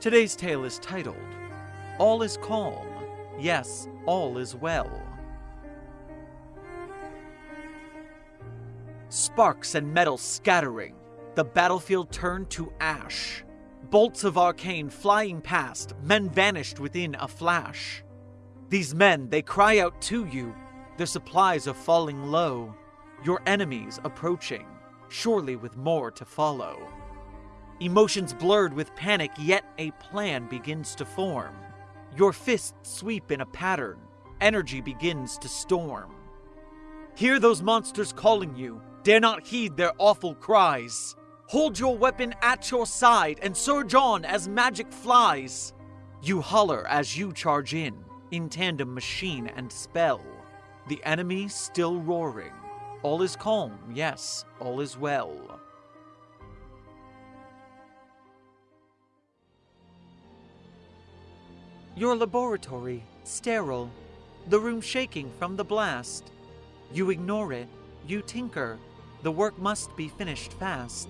Today's tale is titled All is Calm. Yes, all is well. Sparks and metal scattering, the battlefield turned to ash. Bolts of arcane flying past, men vanished within a flash. These men, they cry out to you, their supplies are falling low. Your enemies approaching, surely with more to follow. Emotions blurred with panic, yet a plan begins to form. Your fists sweep in a pattern, energy begins to storm. Hear those monsters calling you, dare not heed their awful cries. Hold your weapon at your side and surge on as magic flies. You holler as you charge in, in tandem machine and spell. The enemy still roaring. All is calm, yes, all is well. Your laboratory, sterile, the room shaking from the blast. You ignore it, you tinker, the work must be finished fast.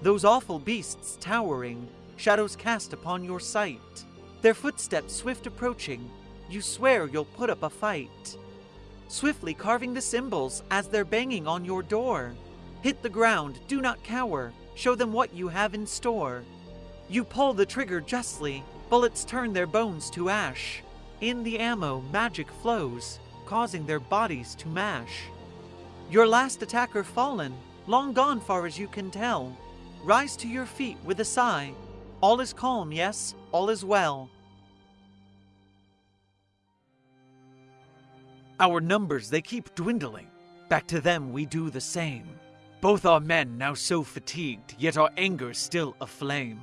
Those awful beasts towering, shadows cast upon your sight. Their footsteps swift approaching, you swear you'll put up a fight. Swiftly carving the symbols as they're banging on your door. Hit the ground, do not cower, show them what you have in store. You pull the trigger justly, bullets turn their bones to ash. In the ammo, magic flows, causing their bodies to mash. Your last attacker fallen, long gone far as you can tell. Rise to your feet with a sigh. All is calm, yes, all is well. Our numbers, they keep dwindling. Back to them we do the same. Both our men now so fatigued, yet our anger still aflame.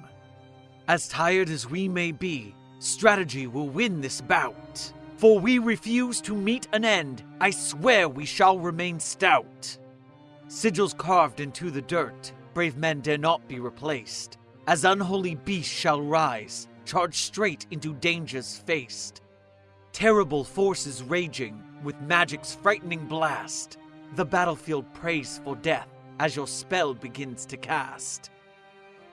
As tired as we may be, strategy will win this bout. For we refuse to meet an end, I swear we shall remain stout. Sigils carved into the dirt, brave men dare not be replaced. As unholy beasts shall rise, charge straight into dangers faced. Terrible forces raging, with magic's frightening blast. The battlefield prays for death as your spell begins to cast.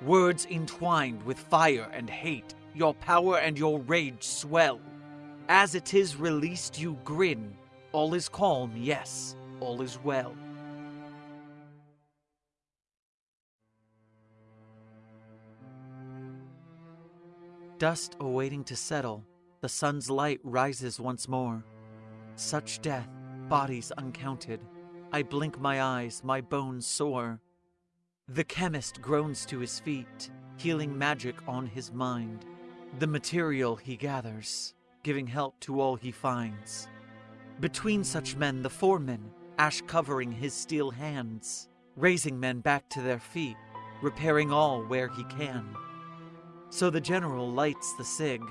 Words entwined with fire and hate, your power and your rage swell. As it is released, you grin. All is calm, yes, all is well. Dust awaiting to settle, the sun's light rises once more. Such death, bodies uncounted. I blink my eyes, my bones sore. The chemist groans to his feet, healing magic on his mind. The material he gathers, giving help to all he finds. Between such men, the foreman, ash covering his steel hands, raising men back to their feet, repairing all where he can. So the general lights the cig,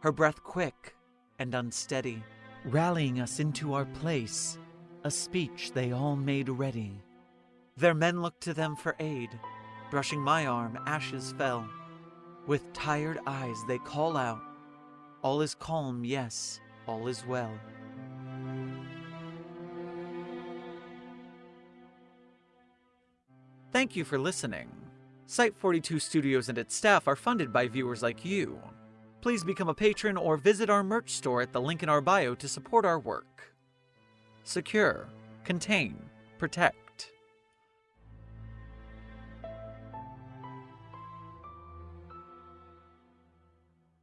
her breath quick and unsteady, rallying us into our place, a speech they all made ready. Their men looked to them for aid, brushing my arm, ashes fell. With tired eyes they call out, All is calm, yes, all is well. Thank you for listening. Site 42 Studios and its staff are funded by viewers like you. Please become a patron or visit our merch store at the link in our bio to support our work. Secure, contain, protect.